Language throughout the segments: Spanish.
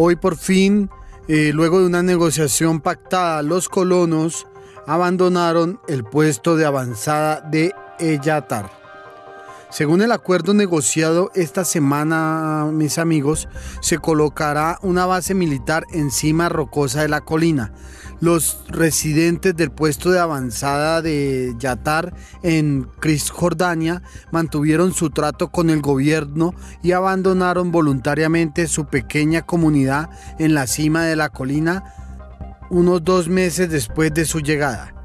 Hoy por fin, eh, luego de una negociación pactada, los colonos abandonaron el puesto de avanzada de Eyatar. Según el acuerdo negociado esta semana, mis amigos, se colocará una base militar encima rocosa de la colina. Los residentes del puesto de avanzada de Yatar en Cisjordania mantuvieron su trato con el gobierno y abandonaron voluntariamente su pequeña comunidad en la cima de la colina unos dos meses después de su llegada.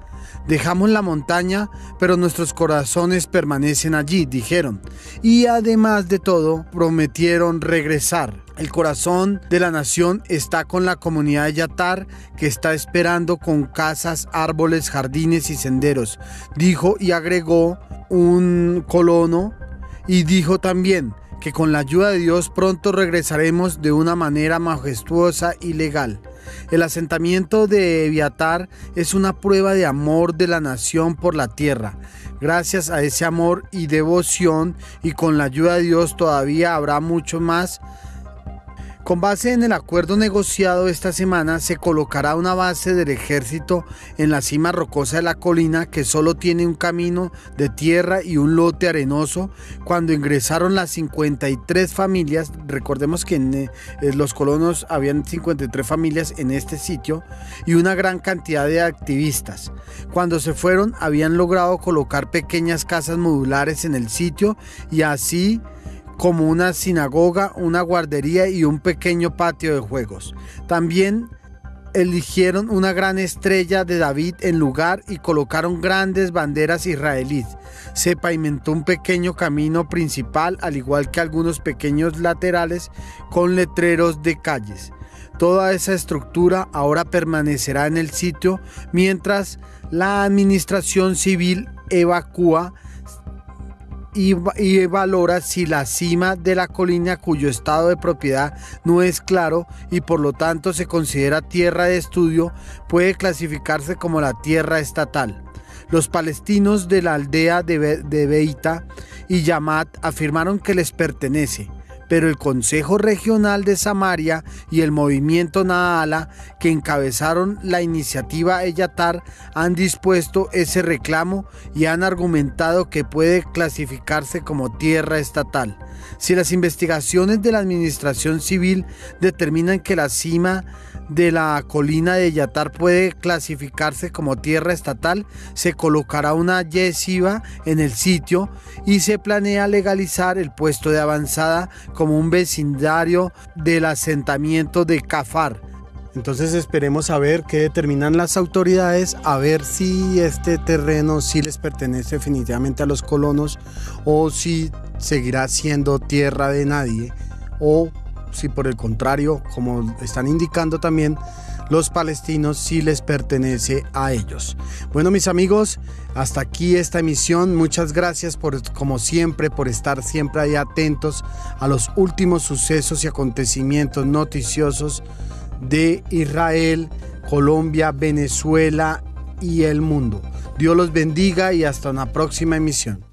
Dejamos la montaña, pero nuestros corazones permanecen allí, dijeron. Y además de todo, prometieron regresar. El corazón de la nación está con la comunidad de Yatar, que está esperando con casas, árboles, jardines y senderos, dijo y agregó un colono y dijo también que con la ayuda de Dios pronto regresaremos de una manera majestuosa y legal. El asentamiento de Eviatar es una prueba de amor de la nación por la tierra. Gracias a ese amor y devoción y con la ayuda de Dios todavía habrá mucho más con base en el acuerdo negociado esta semana, se colocará una base del ejército en la cima rocosa de la colina que solo tiene un camino de tierra y un lote arenoso. Cuando ingresaron las 53 familias, recordemos que en eh, los colonos habían 53 familias en este sitio y una gran cantidad de activistas. Cuando se fueron, habían logrado colocar pequeñas casas modulares en el sitio y así como una sinagoga, una guardería y un pequeño patio de juegos. También eligieron una gran estrella de David en lugar y colocaron grandes banderas israelíes. Se pavimentó un pequeño camino principal, al igual que algunos pequeños laterales con letreros de calles. Toda esa estructura ahora permanecerá en el sitio mientras la administración civil evacúa y, valora si la cima de la colina cuyo estado de propiedad no es claro y por lo tanto se considera tierra de estudio puede clasificarse como la tierra estatal. Los palestinos de la aldea de, de Beita y Yamat afirmaron que les pertenece pero el Consejo Regional de Samaria y el movimiento Naala, que encabezaron la iniciativa Eyatar, han dispuesto ese reclamo y han argumentado que puede clasificarse como tierra estatal. Si las investigaciones de la Administración Civil determinan que la cima de la colina de Yatar puede clasificarse como tierra estatal, se colocará una yeshiva en el sitio y se planea legalizar el puesto de avanzada como un vecindario del asentamiento de Cafar. Entonces esperemos a ver qué determinan las autoridades, a ver si este terreno sí les pertenece definitivamente a los colonos o si seguirá siendo tierra de nadie o si por el contrario, como están indicando también, los palestinos sí les pertenece a ellos. Bueno, mis amigos, hasta aquí esta emisión. Muchas gracias por, como siempre, por estar siempre ahí atentos a los últimos sucesos y acontecimientos noticiosos de Israel, Colombia, Venezuela y el mundo. Dios los bendiga y hasta una próxima emisión.